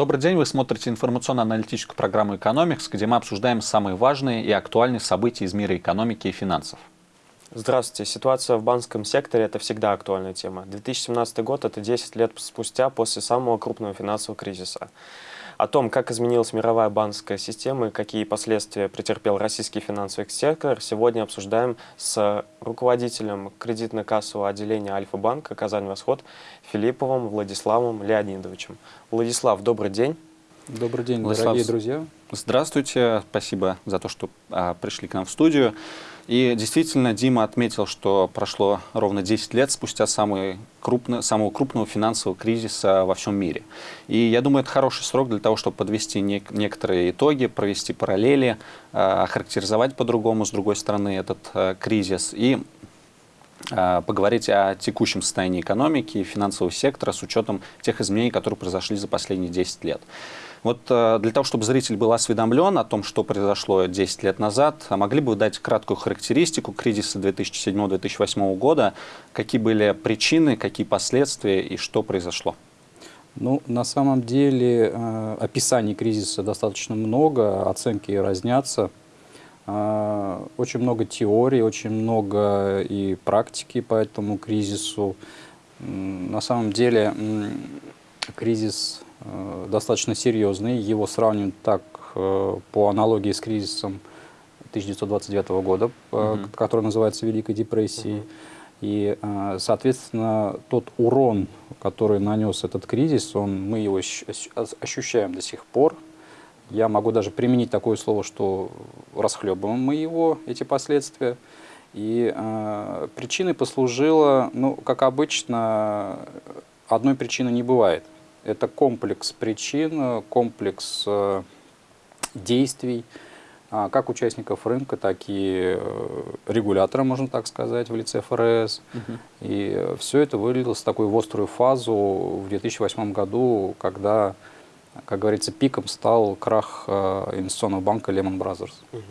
Добрый день, вы смотрите информационно-аналитическую программу «Экономикс», где мы обсуждаем самые важные и актуальные события из мира экономики и финансов. Здравствуйте. Ситуация в банковском секторе – это всегда актуальная тема. 2017 год – это 10 лет спустя после самого крупного финансового кризиса. О том, как изменилась мировая банковская система и какие последствия претерпел российский финансовый сектор, сегодня обсуждаем с руководителем кредитно-кассового отделения Альфа-банка «Казань-Восход» Филипповым Владиславом Леонидовичем. Владислав, добрый день. Добрый день, Владислав, дорогие друзья. Здравствуйте, спасибо за то, что а, пришли к нам в студию. И действительно, Дима отметил, что прошло ровно 10 лет спустя самый крупный, самого крупного финансового кризиса во всем мире. И я думаю, это хороший срок для того, чтобы подвести не, некоторые итоги, провести параллели, э, охарактеризовать по-другому, с другой стороны, этот э, кризис. И э, поговорить о текущем состоянии экономики и финансового сектора с учетом тех изменений, которые произошли за последние 10 лет. Вот э, для того, чтобы зритель был осведомлен о том, что произошло 10 лет назад, а могли бы вы дать краткую характеристику кризиса 2007-2008 года, какие были причины, какие последствия и что произошло? Ну, на самом деле э, описаний кризиса достаточно много, оценки разнятся. Э, очень много теорий, очень много и практики по этому кризису. На самом деле кризис достаточно серьезный. Его сравнивают так э, по аналогии с кризисом 1929 года, угу. который называется Великой депрессией. Угу. И, соответственно, тот урон, который нанес этот кризис, он, мы его ощущаем до сих пор. Я могу даже применить такое слово, что расхлебываем мы его, эти последствия. И э, причиной послужило, ну, как обычно, одной причины не бывает. Это комплекс причин, комплекс э, действий, а, как участников рынка, так и э, регулятора, можно так сказать, в лице ФРС. Угу. И все это вылилось в такую острую фазу в 2008 году, когда, как говорится, пиком стал крах э, инвестиционного банка Lehman Brothers. Угу.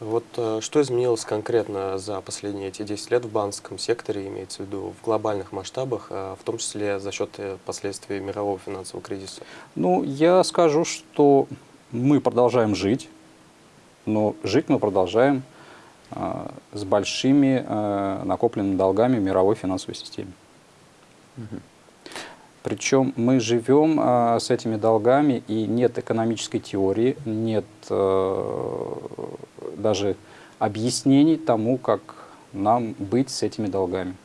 Вот э, что изменилось конкретно за последние эти 10 лет в банковском секторе, имеется в виду в глобальных масштабах, э, в том числе за счет э, последствий мирового финансового кризиса? Ну, я скажу, что мы продолжаем жить, но жить мы продолжаем э, с большими э, накопленными долгами в мировой финансовой системе. Угу. Причем мы живем а, с этими долгами, и нет экономической теории, нет а, даже объяснений тому, как нам быть с этими долгами.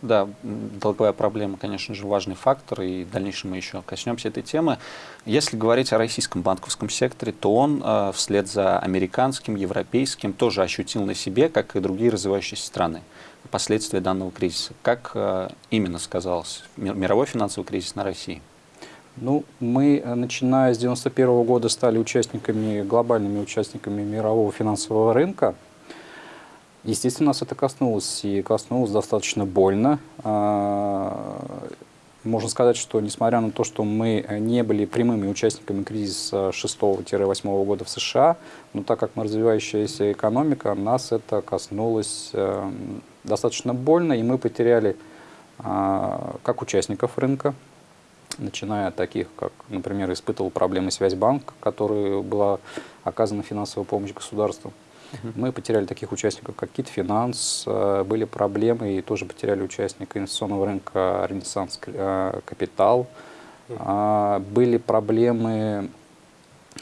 Да, долговая проблема, конечно же, важный фактор, и в дальнейшем мы еще коснемся этой темы. Если говорить о российском банковском секторе, то он э, вслед за американским, европейским тоже ощутил на себе, как и другие развивающиеся страны последствия данного кризиса? Как э, именно сказался мировой финансовый кризис на России? Ну, мы, э, начиная с 1991 года, стали участниками, глобальными участниками мирового финансового рынка. Естественно, нас это коснулось, и коснулось достаточно больно. А, можно сказать, что несмотря на то, что мы не были прямыми участниками кризиса 6-8 года в США, но так как мы развивающаяся экономика, нас это коснулось эм, достаточно больно, и мы потеряли а, как участников рынка, начиная от таких, как, например, испытывал проблемы Связьбанк, которой была оказана финансовая помощь государству. Мы потеряли таких участников, как Китфинанс, а, были проблемы и тоже потеряли участника инвестиционного рынка Ренессанс а, Капитал. Были проблемы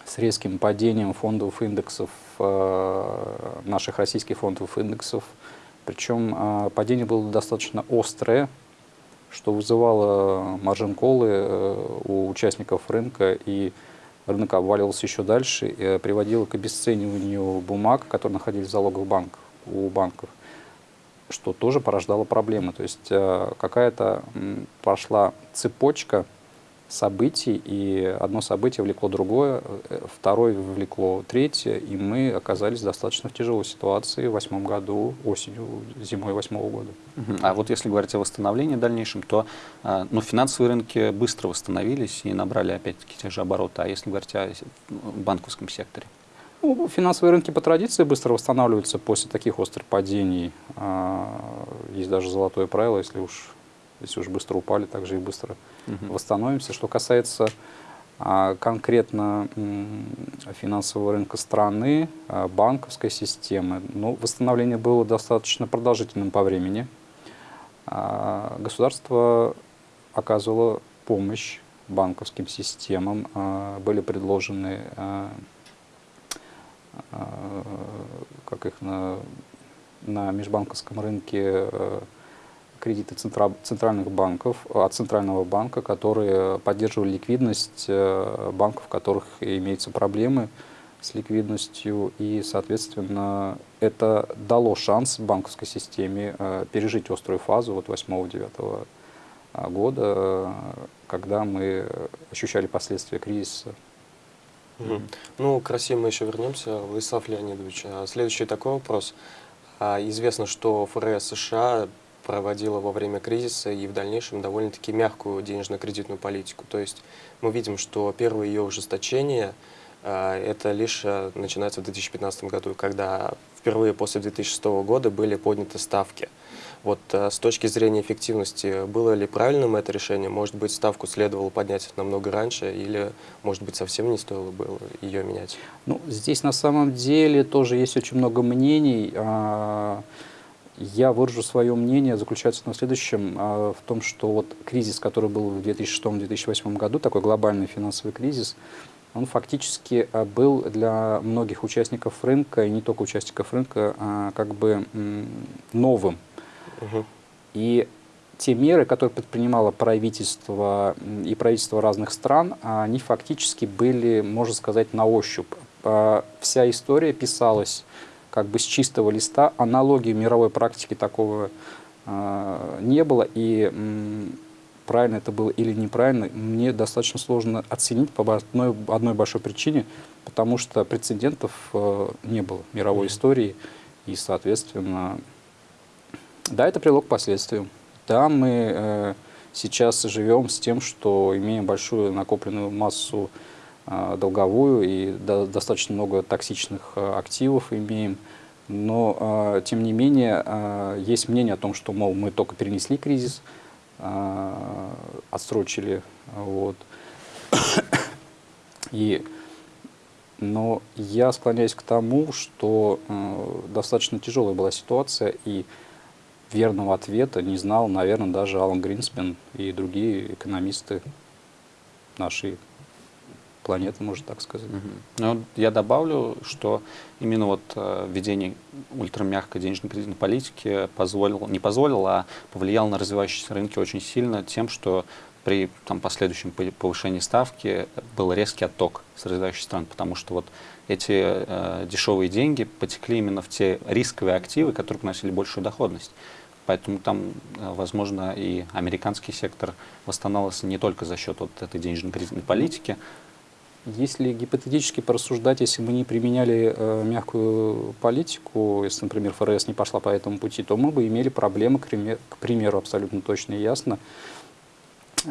с резким падением фондовых индексов, наших российских фондовых индексов, причем а, падение было достаточно острое, что вызывало маржин-колы э, у участников рынка, и рынок обваливался еще дальше, и э, приводило к обесцениванию бумаг, которые находились в залоговых банках, у банков, что тоже порождало проблемы. То есть э, какая-то пошла цепочка событий, и одно событие влекло другое, э, второе влекло третье, и мы оказались достаточно в тяжелой ситуации в восьмом году, осенью, зимой восьмого года. А вот если говорить о восстановлении дальнейшем, то а, ну, финансовые рынки быстро восстановились и набрали опять-таки те же обороты. А если говорить о банковском секторе? Ну, финансовые рынки по традиции быстро восстанавливаются после таких острых падений. А, есть даже золотое правило, если уж Если уж быстро упали, так же и быстро Мгм. восстановимся. Что касается а, конкретно финансового рынка страны, а, банковской системы, ну, восстановление было достаточно продолжительным по времени. А, Государство оказывало помощь банковским системам, были предложены как их на, на межбанковском рынке кредиты центра- центральных банков, от центрального банка, которые поддерживали ликвидность э, банков, у которых имеются проблемы с ликвидностью, и, соответственно, это дало шанс банковской системе э, пережить острую фазу вот 8-9 года, э, когда мы ощущали последствия кризиса. Мгм. Ну, к России мы еще вернемся, Владислав Леонидович. А Следующий такой вопрос. А, Известно, что ФРС США проводила во время кризиса и в дальнейшем довольно-таки мягкую денежно-кредитную политику. То есть мы видим, что первое ее ужесточение а, это лишь а, начинается в 2015 году, когда впервые после 2006 года были подняты ставки. Вот а, с точки зрения эффективности, было ли правильным это решение? Может быть, ставку следовало поднять намного раньше, или, может быть, совсем не стоило было ее менять? Ну, здесь на самом деле тоже есть очень много мнений. Я выражу свое мнение, заключается на следующем, а, в том, что вот кризис, который был в 2006-2008 году, такой глобальный финансовый кризис, он фактически а, был для многих участников рынка, и не только участников рынка, а, как бы новым. Мгм. И те меры, которые предпринимало правительство и правительства разных стран, они фактически были, можно сказать, на ощупь. А, Вся история писалась как бы с чистого листа, аналогии мировой практики такого а, не было, и правильно это было или неправильно, мне достаточно сложно оценить по одной, одной большой причине, потому что прецедентов э, не было в мировой Мгм. истории, и, соответственно, да, это привело к последствиям. Да, мы э, сейчас живем с тем, что имеем большую накопленную массу э, долговую и до- достаточно много токсичных э, активов имеем. Но, э, тем не менее, есть мнение о том, что, мол, мы только перенесли кризис, отсрочили. Вот. И, но я склоняюсь к тому, что достаточно тяжелая была ситуация, и верного ответа не знал, наверное, даже Алан Гринспен и другие экономисты нашей планеты, можно так сказать. Мгм. Ну, я добавлю, что именно вот э, введение ультрамягкой денежно-кредитной политики позволило, не позволило, а повлияло на развивающиеся рынки очень сильно тем, что при там, последующем пов- повышении ставки был резкий отток с развивающих стран, потому что вот эти э, дешевые деньги потекли именно в те рисковые активы, которые приносили большую доходность. Поэтому там, э, возможно, и американский сектор восстанавливался не только за счет вот этой денежно-кредитной политики, Если гипотетически порассуждать, если мы не применяли э, мягкую политику, если, например, ФРС не пошла по этому пути, то мы бы имели проблемы, к, пример- к примеру, абсолютно точно и ясно,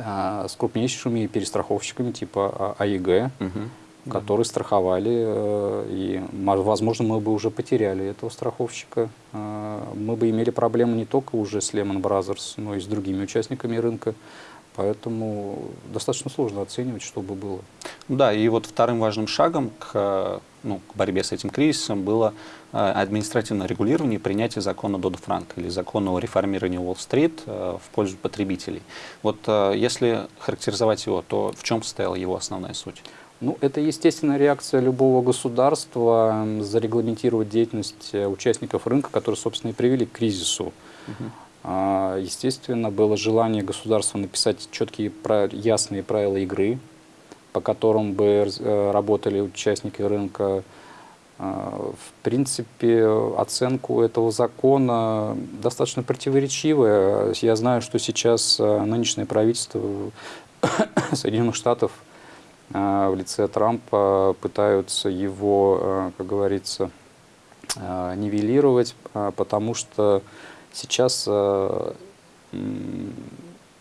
а, с крупнейшими перестраховщиками типа А- АИГ, Мгм. которые страховали, э, и, мо- возможно, мы бы уже потеряли этого страховщика. Э, Мы бы имели проблемы не только уже с Lehman Brothers, но и с другими участниками рынка. Поэтому достаточно сложно оценивать, что бы было. Да, и вот вторым важным шагом к, э, ну, к борьбе с этим кризисом было э, административное регулирование и принятие закона Доdd-Франка или закона о реформировании Уолл-стрит э, в пользу потребителей. Вот если характеризовать его, то в чем состояла его основная суть? Ну, это естественная реакция любого государства зарегламентировать деятельность участников рынка, которые, собственно, и привели к кризису. А, Естественно, было желание государства написать четкие, ясные правила игры, по которым бы э, работали участники рынка. А, В принципе, оценку этого закона достаточно противоречивая. Я знаю, что сейчас э, нынешнее правительство Соединенных Штатов а, в лице Трампа пытаются его, э, как говорится, э, нивелировать, а, потому что сейчас э,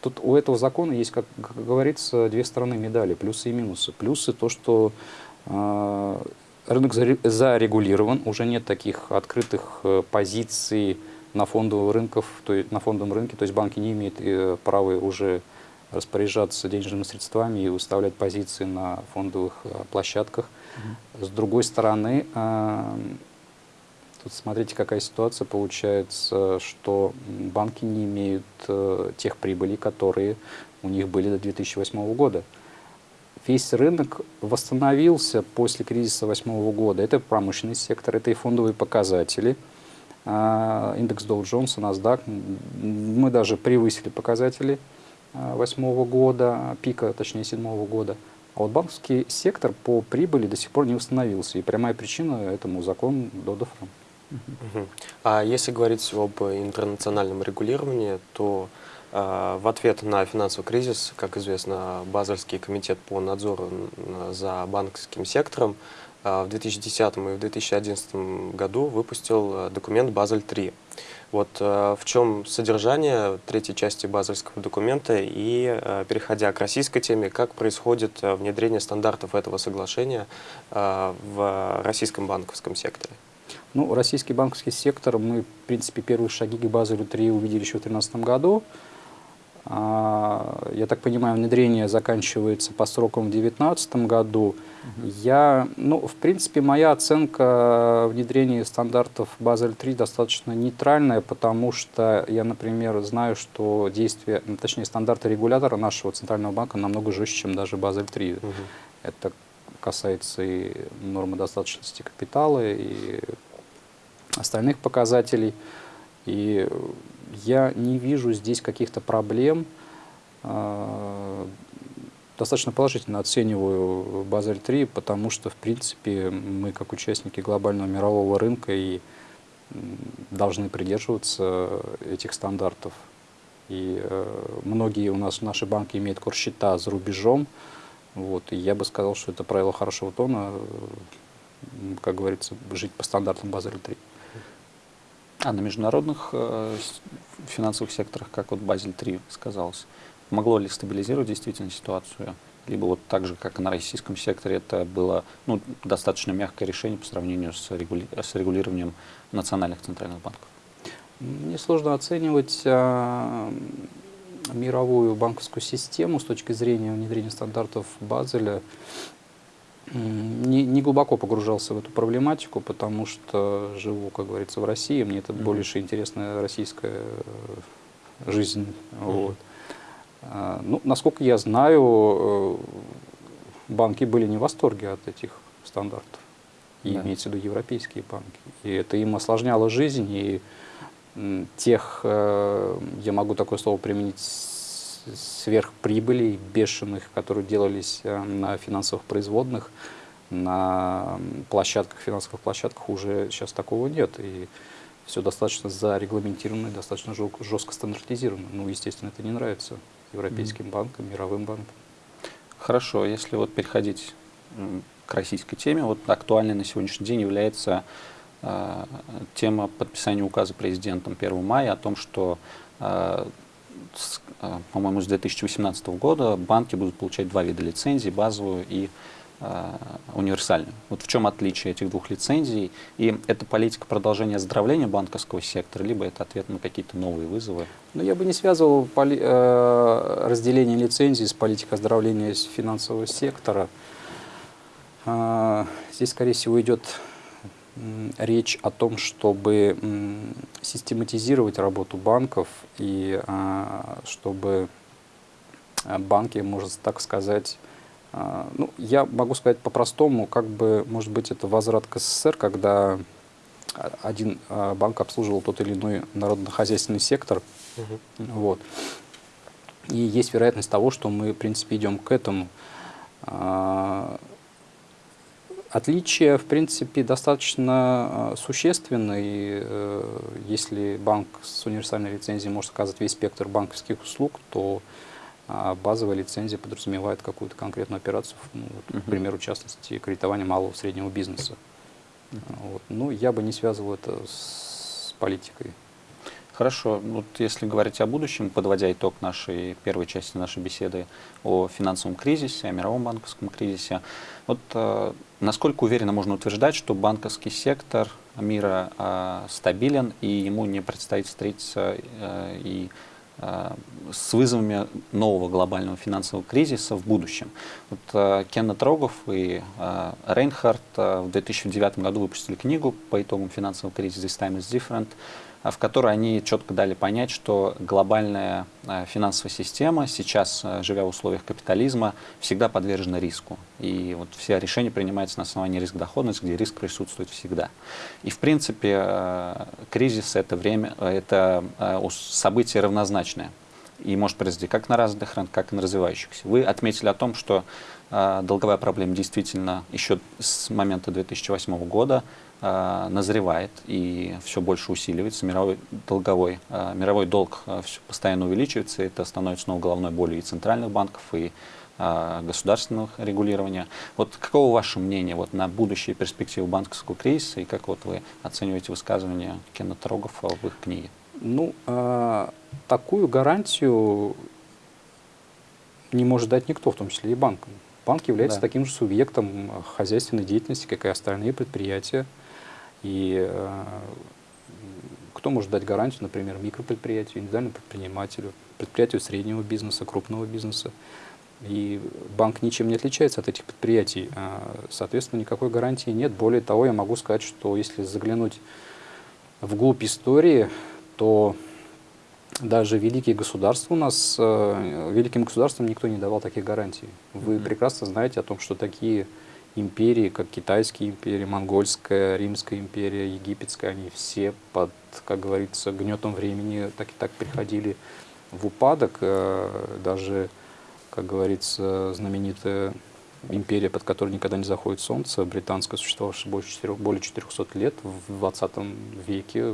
тут у этого закона есть, как, как говорится, две стороны медали, плюсы и минусы. Плюсы то, что э, рынок заре- зарегулирован, уже нет таких открытых э, позиций на фондовых рынках, то есть на фондовом рынке, то есть банки не имеют э, права уже распоряжаться денежными средствами и выставлять позиции на фондовых э, площадках. Mm -hmm. С другой стороны, э, тут смотрите, какая ситуация получается, что банки не имеют тех прибылей, которые у них были до 2008 года. Весь рынок восстановился после кризиса 2008 года. Это промышленный сектор, это и фондовые показатели – а, индекс Dow Jones, NASDAQ. Мы даже превысили показатели 2008 года, пика, точнее, 2007 года. А вот банковский сектор по прибыли до сих пор не восстановился. И прямая причина этому закон Дода-Фрам. А если говорить об интернациональном регулировании, то э, в ответ на финансовый кризис, как известно, Базельский комитет по надзору за банковским сектором а, в 2010 и в 2011 году выпустил э, документ «Базель-3». Вот в чем содержание третьей части базельского документа и, переходя к российской теме, как происходит внедрение стандартов этого соглашения в российском банковском секторе? Ну, российский банковский сектор, мы, в принципе, первые шаги к Базелю-3 увидели еще в 2013 году. А, я так понимаю, внедрение заканчивается по срокам в 2019 году. Угу. Я, ну, в принципе, моя оценка внедрения стандартов Базель-3 достаточно нейтральная, потому что я, например, знаю, что действия, ну, точнее, стандарты регулятора нашего Центрального банка намного жестче, чем даже Базель-3. Угу. Это касается и нормы достаточности капитала, и остальных показателей. И я не вижу здесь каких-то проблем. А, достаточно положительно оцениваю Базель-3, потому что, в принципе, мы как участники глобального мирового рынка и должны придерживаться этих стандартов. И э, многие у нас, наши банки имеют корсчета за рубежом. Вот, и я бы сказал, что это правило хорошего тона, как говорится, жить по стандартам Базель-3. А на международных э, финансовых секторах, как вот Базель-3 сказалось, могло ли стабилизировать действительно ситуацию? Либо вот так же, как и на российском секторе, это было ну, достаточно мягкое решение по сравнению с, регули с регулированием национальных центральных банков? Мне сложно оценивать а, мировую банковскую систему с точки зрения внедрения стандартов Базеля не, не глубоко погружался в эту проблематику, потому что живу, как говорится, в России, мне это mm -hmm. больше интересная российская э, жизнь. Mm -hmm. вот. а, ну, насколько я знаю, э, банки были не в восторге от этих стандартов, и да. имеется в виду европейские банки. И это им осложняло жизнь, и тех, э, я могу такое слово применить, сверхприбылей бешеных, которые делались э, на финансовых производных, на площадках, финансовых площадках уже сейчас такого нет. И все достаточно зарегламентировано и достаточно жестко стандартизировано. Ну, естественно, это не нравится европейским mm. банкам, мировым банкам. Хорошо, если вот переходить к российской теме, вот актуальной на сегодняшний день является э, тема подписания указа президентом 1 мая о том, что э, Э, по-моему, с 2018 года банки будут получать два вида лицензий, базовую и э, универсальную. Вот в чем отличие этих двух лицензий? И это политика продолжения оздоровления банковского сектора, либо это ответ на какие-то новые вызовы? Ну, я бы не связывал э, разделение лицензий с политикой оздоровления финансового сектора. Э, здесь, скорее всего, идет речь о том, чтобы систематизировать работу банков и а, чтобы а, банки, можно так сказать, а, ну, я могу сказать по-простому, как бы, может быть, это возврат к СССР, когда один банк обслуживал тот или иной народно-хозяйственный сектор. Угу. Вот. И есть вероятность того, что мы, в принципе, идем к этому. Отличия, в принципе, достаточно а, существенны. И, э, если банк с универсальной лицензией может оказывать весь спектр банковских услуг, то а, базовая лицензия подразумевает какую-то конкретную операцию, ну, вот, к примеру, в частности, кредитование малого и среднего бизнеса. Вот. Ну, я бы не связывал это с политикой. Хорошо. Вот если говорить о будущем, подводя итог нашей первой части нашей беседы о финансовом кризисе, о мировом банковском кризисе, вот э, насколько уверенно можно утверждать, что банковский сектор мира э, стабилен и ему не предстоит встретиться э, и Э, с вызовами нового глобального финансового кризиса в будущем. Вот, э, Кеннет Рогов и э, Рейнхард э, в 2009 году выпустили книгу по итогам финансового кризиса «This time is different», в которой они четко дали понять, что глобальная э, финансовая система сейчас, э, живя в условиях капитализма, всегда подвержена риску. И вот все решения принимаются на основании риск-доходности, где риск присутствует всегда. И в принципе кризис это время, это событие равнозначное и может произойти как на развитых рынках, как и на развивающихся. Вы отметили о том, что долговая проблема действительно еще с момента 2008 года назревает и все больше усиливается. Мировой, долговой, э, мировой долг э, постоянно увеличивается. Это становится снова головной болью и центральных банков, и государственного регулирования. Вот каково ваше мнение вот, на будущие перспективы банковского кризиса и как вот вы оцениваете высказывания Кеннета Рогофа в их книге? Ну, э, такую гарантию не может дать никто, в том числе и банкам. Банк является да. таким же субъектом хозяйственной деятельности, как и остальные предприятия. И э, кто может дать гарантию, например, микропредприятию, индивидуальному предпринимателю, предприятию среднего бизнеса, крупного бизнеса. И банк ничем не отличается от этих предприятий. А, соответственно, никакой гарантии нет. Более того, я могу сказать, что если заглянуть вглубь истории, то даже великие государства у нас, э, великим государствам никто не давал таких гарантий. Вы mm -hmm. прекрасно знаете о том, что такие империи, как Китайские империи, Монгольская, Римская империя, Египетская, они все под, как говорится, гнетом времени так и так приходили в упадок. Э, даже, как говорится, знаменитая империя, под которой никогда не заходит солнце, британская, существовавшая больше 4, более 400 лет, в 20 веке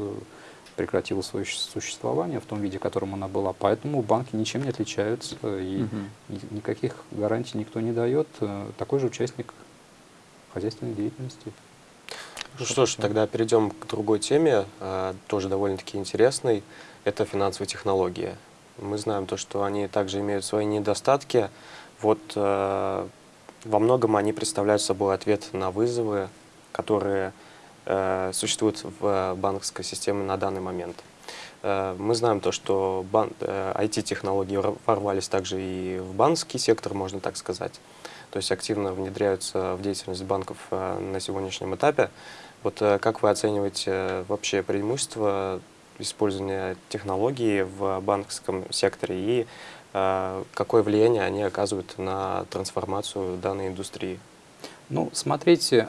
прекратила свое существование в том виде, в котором она была. Поэтому банки ничем не отличаются, и угу. никаких гарантий никто не дает. Э, такой же участник хозяйственной деятельности. Ну что ж, тогда перейдем к другой теме, а, тоже довольно-таки интересной. Это финансовые технологии. Мы знаем то, что они также имеют свои недостатки. Вот а, во многом они представляют собой ответ на вызовы, которые а, существуют в банковской системе на данный момент. Мы знаем то, что IT-технологии ворвались также и в банковский сектор, можно так сказать то есть активно внедряются в деятельность банков э, на сегодняшнем этапе. Вот э, как вы оцениваете э, вообще преимущества использования технологий в банковском секторе и какое влияние они оказывают на трансформацию данной индустрии? Ну, смотрите,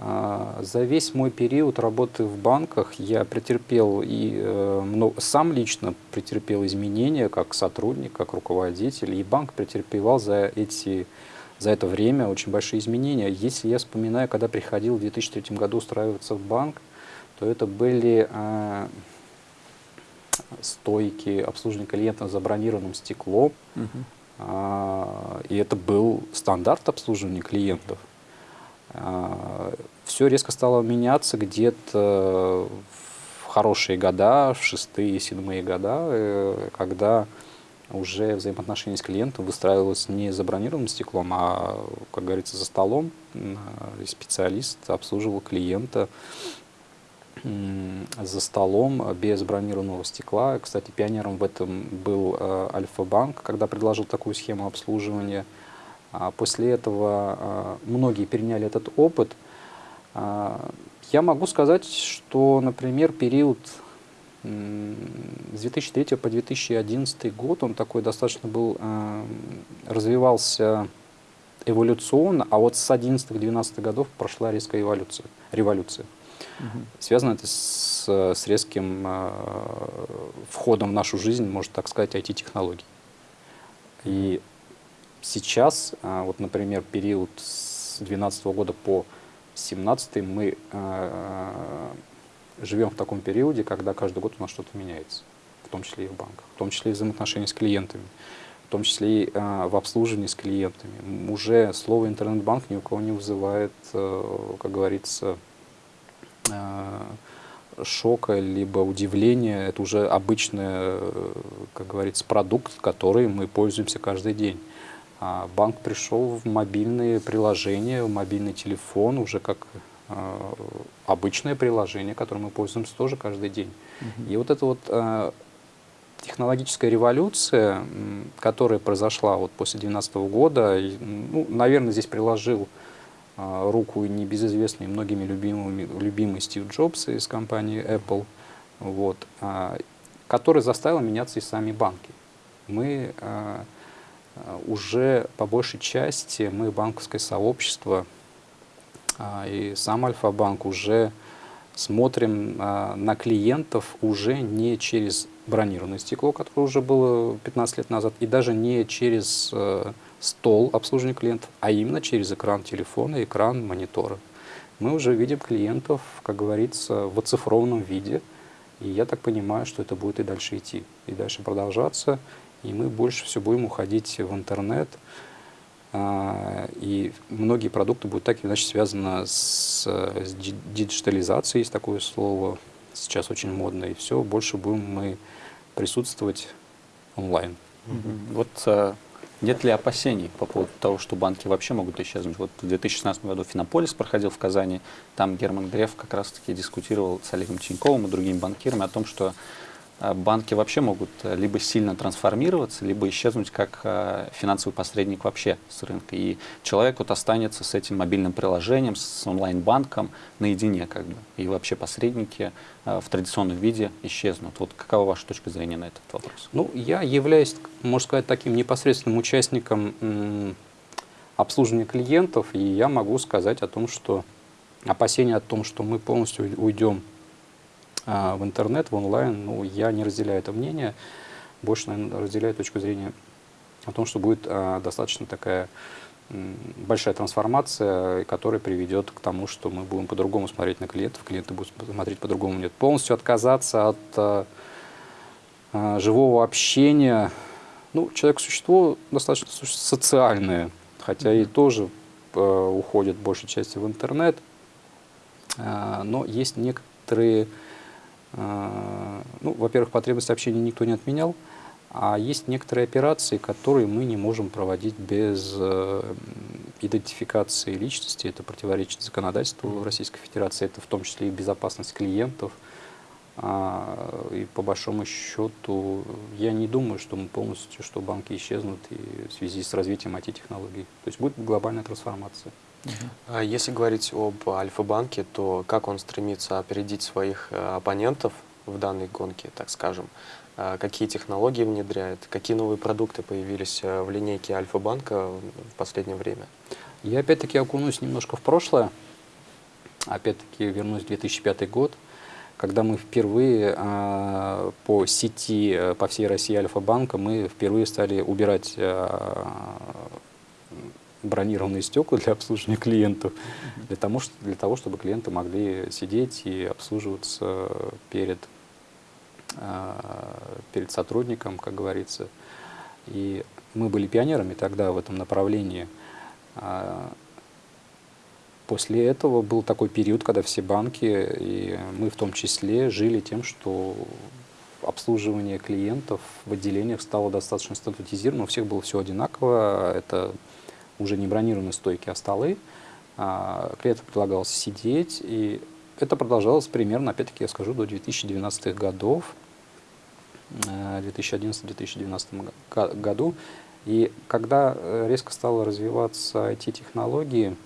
за весь мой период работы в банках я претерпел и э, сам лично претерпел изменения как сотрудник, как руководитель, и банк претерпевал за, эти, за это время очень большие изменения. Если я вспоминаю, когда приходил в 2003 году устраиваться в банк, то это были э, стойки обслуживания клиентов за бронированным стеклом, угу. э, и это был стандарт обслуживания клиентов. А, Все резко стало меняться где-то в хорошие года, в шестые, седьмые года, э, когда уже взаимоотношения с клиентом выстраивалось не за бронированным стеклом, а, как говорится, за столом. Специалист обслуживал клиента за столом без бронированного стекла. Кстати, пионером в этом был э, Альфа-банк, когда предложил такую схему обслуживания – после этого а, многие переняли этот опыт. А, я могу сказать, что, например, период с 2003 по 2011 год, он такой достаточно был, развивался эволюционно, а вот с 11-12 годов прошла резкая эволюция, революция. Угу. Связано это с, с резким входом в нашу жизнь, можно так сказать, IT-технологий. И Сейчас, а, вот, например, период с 2012 года по 2017 мы а, живем в таком периоде, когда каждый год у нас что-то меняется, в том числе и в банках, в том числе и взаимоотношения с клиентами, в том числе и а, в обслуживании с клиентами. Уже слово интернет-банк ни у кого не вызывает, как говорится, шока, либо удивления. Это уже обычный, как говорится, продукт, который мы пользуемся каждый день. А банк пришел в мобильные приложения, в мобильный телефон, уже как э, обычное приложение, которым мы пользуемся тоже каждый день. -huh. И вот эта вот э, технологическая революция, которая произошла вот после 2012 года, и, ну, наверное, здесь приложил руку небезызвестный многими любимыми, любимый Стив Джобс из компании Apple, вот, который заставил меняться и сами банки. Мы уже по большей части мы, банковское сообщество а, и сам Альфа-банк уже смотрим а, на клиентов уже не через бронированное стекло, которое уже было 15 лет назад, и даже не через э, стол обслуживания клиентов, а именно через экран телефона, экран монитора. Мы уже видим клиентов, как говорится, в оцифрованном виде, и я так понимаю, что это будет и дальше идти, и дальше продолжаться и мы больше все будем уходить в интернет. А, и многие продукты будут так или иначе связаны с, с диджитализацией, есть такое слово, сейчас очень модно, и все, больше будем мы присутствовать онлайн. Вот а, нет ли опасений по поводу того, что банки вообще могут исчезнуть? Вот в 2016 году Финополис проходил в Казани, там Герман Греф как раз-таки дискутировал с Олегом Тиньковым и другими банкирами о том, что банки вообще могут э, либо сильно трансформироваться, либо исчезнуть как э, финансовый посредник вообще с рынка. И человек вот останется с этим мобильным приложением, с онлайн-банком наедине как бы. И вообще посредники э, в традиционном виде исчезнут. Вот какова ваша точка зрения на этот вопрос? Ну, я являюсь, можно сказать, таким непосредственным участником обслуживания клиентов, и я могу сказать о том, что опасения о том, что мы полностью уйдем а в интернет, в онлайн, ну, я не разделяю это мнение. Больше, наверное, разделяю точку зрения о том, что будет а, достаточно такая большая трансформация, которая приведет к тому, что мы будем по-другому смотреть на клиентов, клиенты будут смотреть по-другому. Нет, полностью отказаться от а, а, живого общения. Ну, человек-существо достаточно социальное, хотя и тоже а, уходит большей части в интернет, а, но есть некоторые ну, во-первых, потребность общения никто не отменял, а есть некоторые операции, которые мы не можем проводить без э, идентификации личности. Это противоречит законодательству Российской Федерации, это в том числе и безопасность клиентов. А, и по большому счету, я не думаю, что мы полностью, что банки исчезнут и в связи с развитием IT-технологий. То есть будет глобальная трансформация. А если говорить об Альфа-банке, то как он стремится опередить своих э, оппонентов в данной гонке, так скажем? А какие технологии внедряет? Какие новые продукты появились э, в линейке Альфа-банка в последнее время? Я опять-таки окунусь немножко в прошлое. Опять-таки вернусь в 2005 год, когда мы впервые э, по сети, э, по всей России Альфа-банка, мы впервые стали убирать бронированные стекла для обслуживания клиентов, для того, для того, чтобы клиенты могли сидеть и обслуживаться перед, а, перед сотрудником, как говорится. И мы были пионерами тогда в этом направлении. А, после этого был такой период, когда все банки, и мы в том числе, жили тем, что обслуживание клиентов в отделениях стало достаточно стандартизировано, у всех было все одинаково, это уже не бронированные стойки, а столы. А, клиентам предлагалось сидеть, и это продолжалось примерно, опять-таки я скажу, до 2012 годов, 2011-2012 э, году. И когда э, резко стало развиваться IT-технологии,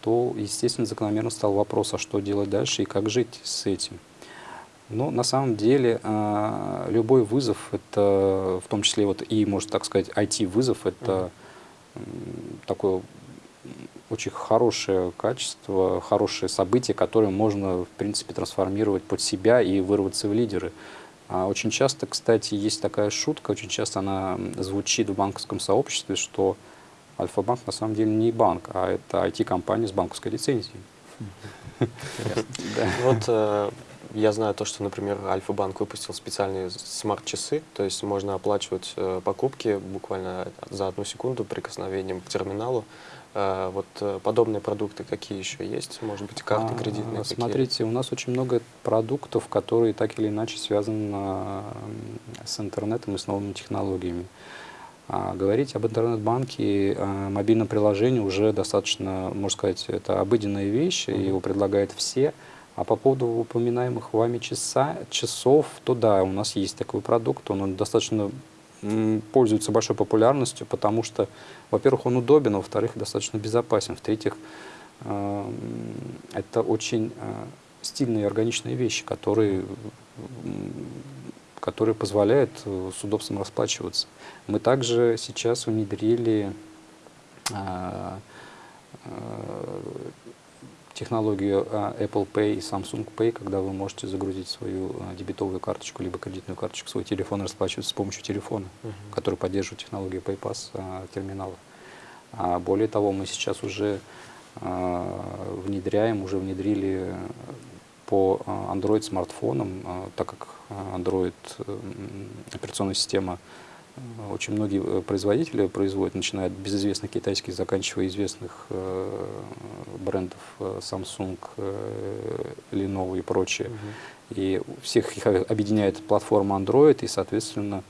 то, естественно, закономерно стал вопрос, а что делать дальше и как жить с этим. Но на самом деле э, любой вызов, это в том числе вот и, можно так сказать, IT-вызов, это такое очень хорошее качество, хорошее событие, которое можно, в принципе, трансформировать под себя и вырваться в лидеры. А очень часто, кстати, есть такая шутка, очень часто она звучит в банковском сообществе, что Альфа-банк на самом деле не банк, а это IT-компания с банковской лицензией. Вот э, я знаю то, что, например, Альфа-банк выпустил специальные смарт-часы, то есть можно оплачивать э, покупки буквально за одну секунду прикосновением к терминалу. Э, вот э, подобные продукты какие еще есть? Может быть, карты а, кредитные? Смотрите, какие? у нас очень много продуктов, которые так или иначе связаны с интернетом и с новыми технологиями. А говорить об интернет-банке, о мобильном приложении уже достаточно, можно сказать, это обыденная вещь, mm -hmm. его предлагают все. А по поводу упоминаемых вами часа, часов, то да, у нас есть такой продукт, он достаточно пользуется большой популярностью, потому что, во-первых, он удобен, а во-вторых, достаточно безопасен, в-третьих, э, это очень э, стильные органичные вещи, которые, которые позволяют э, с удобством расплачиваться. Мы также сейчас внедрили технологию а, Apple Pay и Samsung Pay, когда вы можете загрузить свою а, дебетовую карточку либо кредитную карточку свой телефон расплачиваться с помощью телефона, uh -huh. который поддерживает технологию PayPass а, терминала. Более того, мы сейчас уже внедряем, уже внедрили по Android смартфонам, так как Android операционная система очень многие э, производители производят, начиная от безызвестных китайских, заканчивая известных э, брендов э, Samsung, э, Lenovo и прочее. -huh. И всех их объединяет платформа Android, и, соответственно,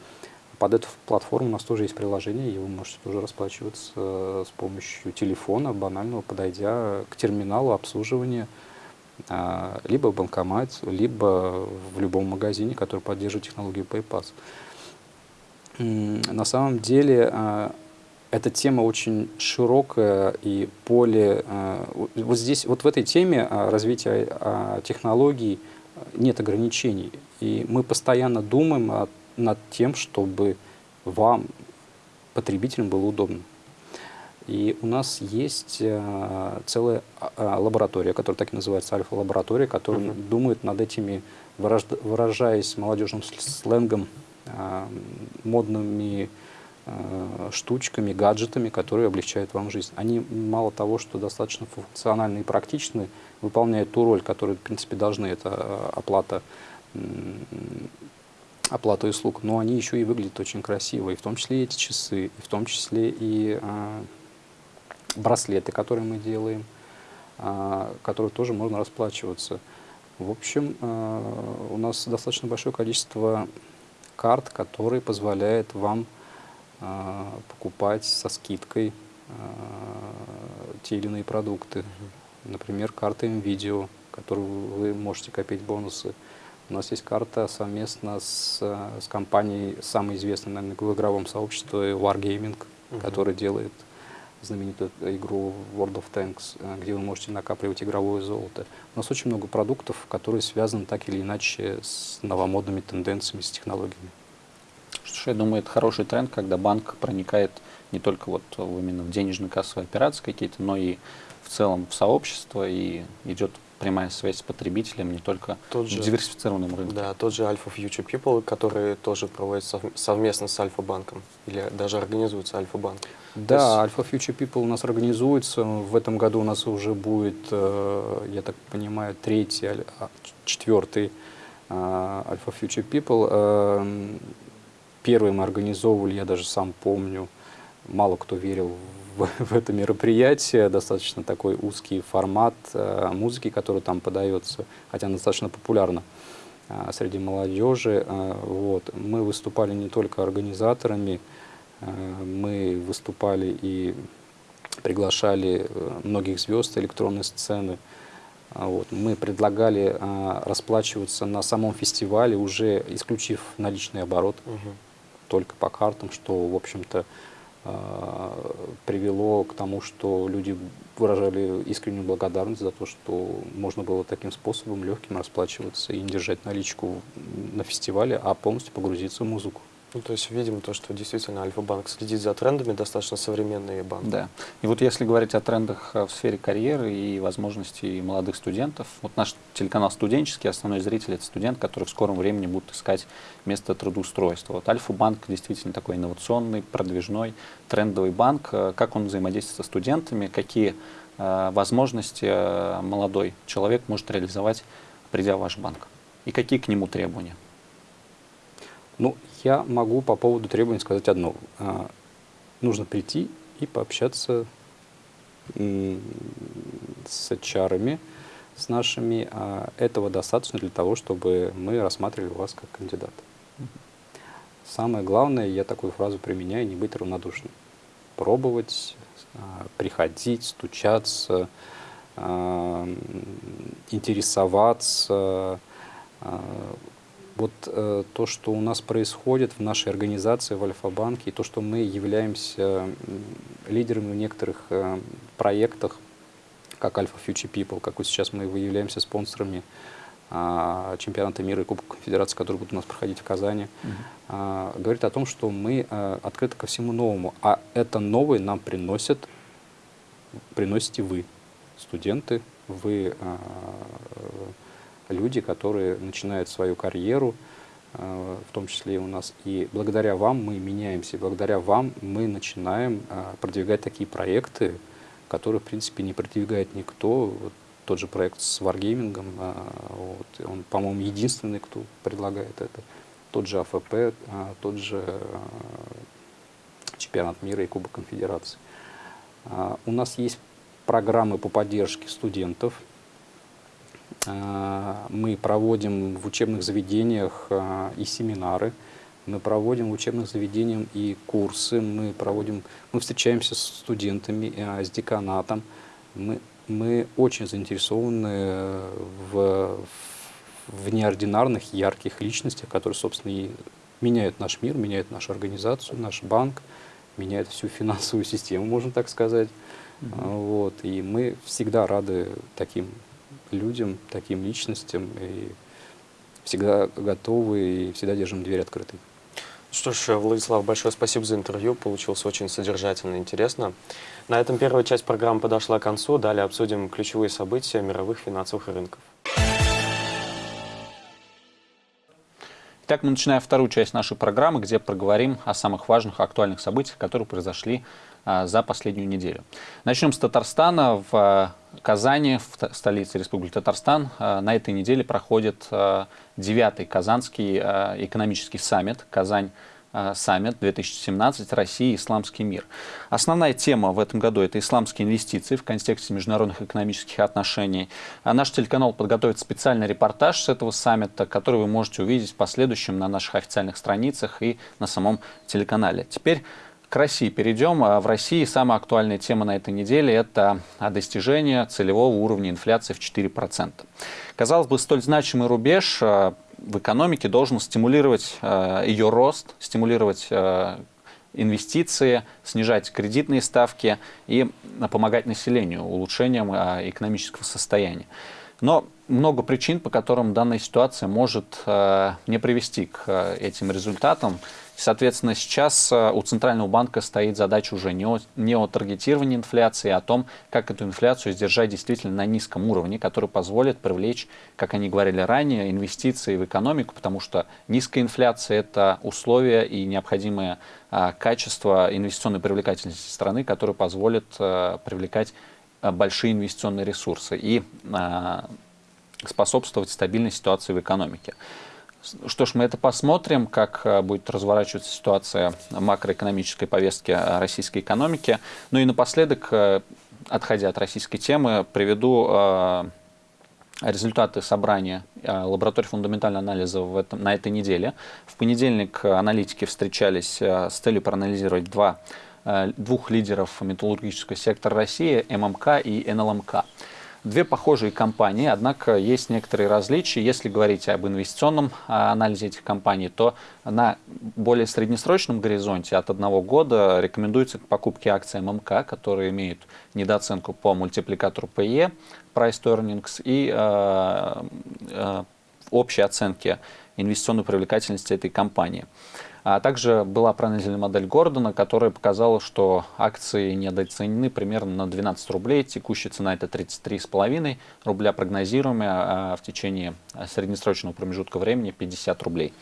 под эту платформу у нас тоже есть приложение, и вы можете тоже расплачиваться э, с помощью телефона, банального, подойдя к терминалу обслуживания, э, либо в банкомат, либо в любом магазине, который поддерживает технологию PayPass на самом деле а, эта тема очень широкая и поле... А, вот здесь, вот в этой теме а, развития технологий нет ограничений. И мы постоянно думаем над тем, чтобы вам, потребителям, было удобно. И у нас есть целая лаборатория, которая так и называется альфа-лаборатория, которая uh -huh. думает над этими, выражаясь молодежным сленгом, модными а, штучками, гаджетами, которые облегчают вам жизнь. Они мало того, что достаточно функциональны и практичны, выполняют ту роль, которую, в принципе, должны, это а, оплата, оплата услуг, но они еще и выглядят очень красиво, и в том числе эти часы, и в том числе и браслеты, которые мы делаем, которые тоже можно расплачиваться. В общем, у нас достаточно большое количество карт, который позволяет вам э, покупать со скидкой э, те или иные продукты. Например, карта МВидео, которую вы можете копить бонусы. У нас есть карта совместно с, с компанией, самой известной, наверное, в игровом сообществе Wargaming, -huh. которая делает знаменитую игру World of Tanks, э, где вы можете накапливать игровое золото. У нас очень много продуктов, которые связаны так или иначе с новомодными тенденциями, с технологиями. Что я думаю, это хороший тренд, когда банк проникает не только вот именно в денежно-кассовые операции какие-то, но и в целом в сообщество и идет прямая связь с потребителем, не только тот же, в диверсифицированном рынке. Да, тот же Alpha Future People, который тоже проводит совместно с Альфа-банком, или даже организуется Альфа-банк. Да, есть... Alpha Future People у нас организуется. В этом году у нас уже будет, э, я так понимаю, третий, а, четвертый э, Alpha Future People. Эм, первый мы организовывали, я даже сам помню, мало кто верил в, в это мероприятие, достаточно такой узкий формат э, музыки, который там подается, хотя она достаточно популярна э, среди молодежи. Э, вот. Мы выступали не только организаторами, э, мы выступали и приглашали э, многих звезд электронной сцены. А, вот. Мы предлагали э, расплачиваться на самом фестивале, уже исключив наличный оборот, угу. только по картам, что, в общем-то, а, привело к тому, что люди выражали искреннюю благодарность за то, что можно было таким способом легким расплачиваться и не держать наличку на фестивале, а полностью погрузиться в музыку. Ну, то есть видим то, что действительно Альфа-банк следит за трендами, достаточно современные банки. Да. И вот если говорить о трендах э, в сфере карьеры и возможностей молодых студентов, вот наш телеканал студенческий, основной зритель – это студент, который в скором времени будет искать место трудоустройства. Вот Альфа-банк действительно такой инновационный, продвижной, трендовый банк. Э, как он взаимодействует со студентами, какие э, возможности э, молодой человек может реализовать, придя в ваш банк? И какие к нему требования? Ну, я могу по поводу требований сказать одно. А, нужно прийти и пообщаться с HR, с нашими. А этого достаточно для того, чтобы мы рассматривали вас как кандидата. Самое главное, я такую фразу применяю, не быть равнодушным. Пробовать, а, приходить, стучаться, интересоваться. Вот э, то, что у нас происходит в нашей организации, в Альфа-банке, и то, что мы являемся лидерами в некоторых э, проектах, как Alpha Future People, как вот сейчас мы являемся спонсорами а, чемпионата мира и Кубка Конфедерации, который будет у нас проходить в Казани, а, говорит о том, что мы а, открыты ко всему новому. А это новое нам приносят, приносите вы, студенты, вы люди, которые начинают свою карьеру, в том числе и у нас. И благодаря вам мы меняемся, благодаря вам мы начинаем продвигать такие проекты, которые, в принципе, не продвигает никто. Вот тот же проект с Wargaming, а, вот, он, по-моему, единственный, кто предлагает это. Тот же АФП, тот же чемпионат мира и Кубок Конфедерации. У нас есть программы по поддержке студентов. Мы проводим в учебных заведениях и семинары. Мы проводим в учебных заведениях и курсы. Мы, проводим, мы встречаемся с студентами, с деканатом. Мы мы очень заинтересованы в, в неординарных, ярких личностях, которые, собственно, и меняют наш мир, меняют нашу организацию, наш банк, меняют всю финансовую систему, можно так сказать. Mm -hmm. вот, и мы всегда рады таким людям, таким личностям, и всегда готовы, и всегда держим дверь открытой. Что ж, Владислав, большое спасибо за интервью. Получилось очень содержательно и интересно. На этом первая часть программы подошла к концу. Далее обсудим ключевые события мировых финансовых рынков. Итак, мы начинаем вторую часть нашей программы, где проговорим о самых важных актуальных событиях, которые произошли за последнюю неделю. Начнем с Татарстана. В а, Казани, в столице Республики Татарстан, а, на этой неделе проходит а, девятый Казанский а, экономический саммит «Казань саммит 2017 Россия исламский мир. Основная тема в этом году – это исламские инвестиции в контексте международных экономических отношений. А наш телеканал подготовит специальный репортаж с этого саммита, который вы можете увидеть в последующем на наших официальных страницах и на самом телеканале. Теперь к России перейдем. А в России самая актуальная тема на этой неделе – это достижение целевого уровня инфляции в 4%. Казалось бы, столь значимый рубеж э, в экономике должен стимулировать э, ее рост, стимулировать э, инвестиции, снижать кредитные ставки и помогать населению улучшением экономического состояния. Но много причин, по которым данная ситуация может не привести к этим результатам. Соответственно, сейчас э, у Центрального банка стоит задача уже не о, не о таргетировании инфляции, а о том, как эту инфляцию сдержать действительно на низком уровне, который позволит привлечь, как они говорили ранее, инвестиции в экономику, потому что низкая инфляция – это условие и необходимое а, качество инвестиционной привлекательности страны, которое позволит а, привлекать а, большие инвестиционные ресурсы и а, способствовать стабильной ситуации в экономике. Что ж, мы это посмотрим, как э, будет разворачиваться ситуация макроэкономической повестки э, российской экономики. Ну и напоследок, э, отходя от российской темы, приведу результаты собрания лаборатории фундаментального анализа в этом, на этой неделе. В понедельник аналитики встречались с целью проанализировать два, двух лидеров металлургического сектора России, ММК и НЛМК. Две похожие компании, однако есть некоторые различия. Если говорить об инвестиционном а, анализе этих компаний, то на более среднесрочном горизонте от одного года рекомендуется к покупке акций ММК, которые имеют недооценку по мультипликатору PE, Price Earnings, и э, э, общей оценке инвестиционной привлекательности этой компании. А также была проанализирована модель Гордона, которая показала, что акции недооценены примерно на 12 рублей. Текущая цена это 33,5 рубля, прогнозируемая а в течение среднесрочного промежутка времени 50 рублей.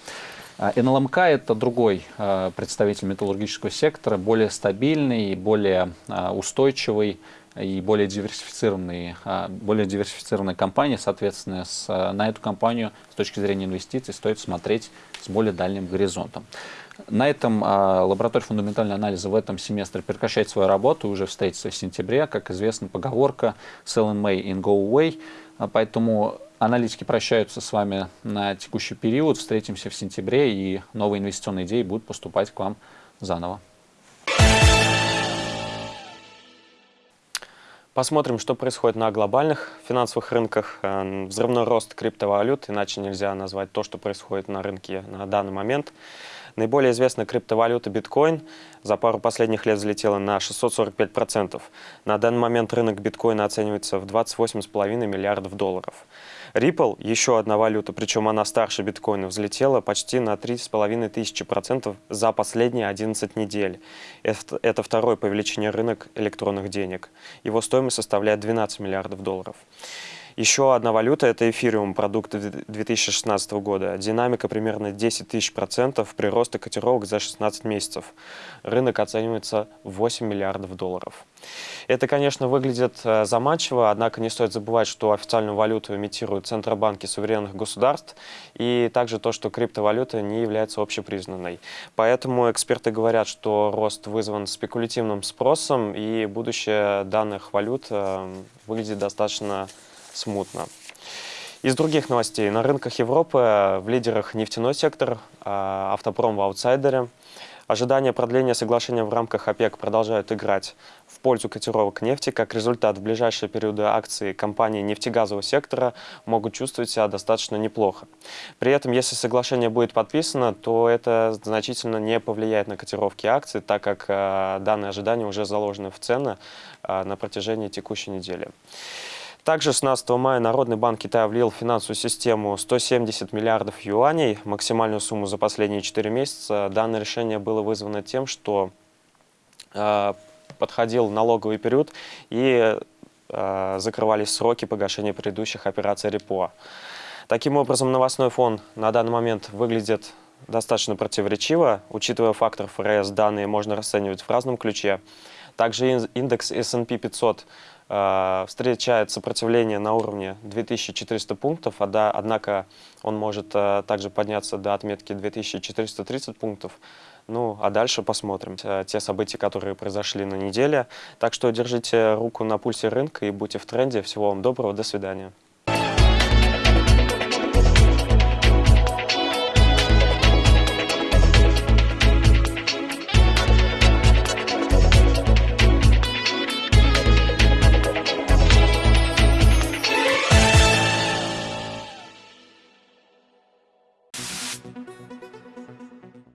А НЛМК – это другой а, представитель металлургического сектора, более стабильный, более устойчивый и более диверсифицированные, более диверсифицированная компания. Соответственно, с, на эту компанию с точки зрения инвестиций стоит смотреть с более дальним горизонтом. На этом а, лаборатория фундаментального анализа в этом семестре прекращает свою работу, уже встретится в сентябре. Как известно, поговорка «sell in May and go away». А, поэтому аналитики прощаются с вами на текущий период. Встретимся в сентябре, и новые инвестиционные идеи будут поступать к вам заново. Посмотрим, что происходит на глобальных финансовых рынках. Э, взрывной рост криптовалют, иначе нельзя назвать то, что происходит на рынке на данный момент. Наиболее известная криптовалюта биткоин за пару последних лет взлетела на 645%. На данный момент рынок биткоина оценивается в 28,5 миллиардов долларов. Ripple, еще одна валюта, причем она старше биткоина, взлетела почти на 3,5 тысячи процентов за последние 11 недель. Это второй по величине рынок электронных денег. Его стоимость составляет 12 миллиардов долларов. Еще одна валюта – это эфириум, продукт 2016 года. Динамика примерно 10 тысяч процентов прироста котировок за 16 месяцев. Рынок оценивается в 8 миллиардов долларов. Это, конечно, выглядит э, заманчиво, однако не стоит забывать, что официальную валюту имитируют центробанки суверенных государств, и также то, что криптовалюта не является общепризнанной. Поэтому эксперты говорят, что рост вызван спекулятивным спросом, и будущее данных валют э, выглядит достаточно смутно. Из других новостей. На рынках Европы в лидерах нефтяной сектор, а, автопром в аутсайдере. Ожидания продления соглашения в рамках ОПЕК продолжают играть в пользу котировок нефти. Как результат, в ближайшие периоды акции компаний нефтегазового сектора могут чувствовать себя достаточно неплохо. При этом, если соглашение будет подписано, то это значительно не повлияет на котировки акций, так как э, данные ожидания уже заложены в цены э, на протяжении текущей недели. Также 16 мая Народный банк Китая влил в финансовую систему 170 миллиардов юаней, максимальную сумму за последние 4 месяца. Данное решение было вызвано тем, что э, подходил налоговый период и э, закрывались сроки погашения предыдущих операций РЕПО. Таким образом, новостной фон на данный момент выглядит достаточно противоречиво. Учитывая фактор ФРС, данные можно расценивать в разном ключе. Также индекс S&P 500 э, встречает сопротивление на уровне 2400 пунктов, а однако он может э, также подняться до отметки 2430 пунктов. Ну, а дальше посмотрим э, те события, которые произошли на неделе. Так что держите руку на пульсе рынка и будьте в тренде. Всего вам доброго, до свидания.